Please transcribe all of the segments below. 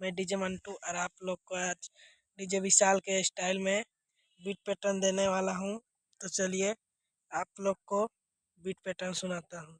मैं डीजे मंटू और आप लोग को आज डीजे विशाल के स्टाइल में बीट पैटर्न देने वाला हूँ। तो चलिए आप लोग को बीट पैटर्न सुनाता हूँ।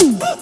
Woo!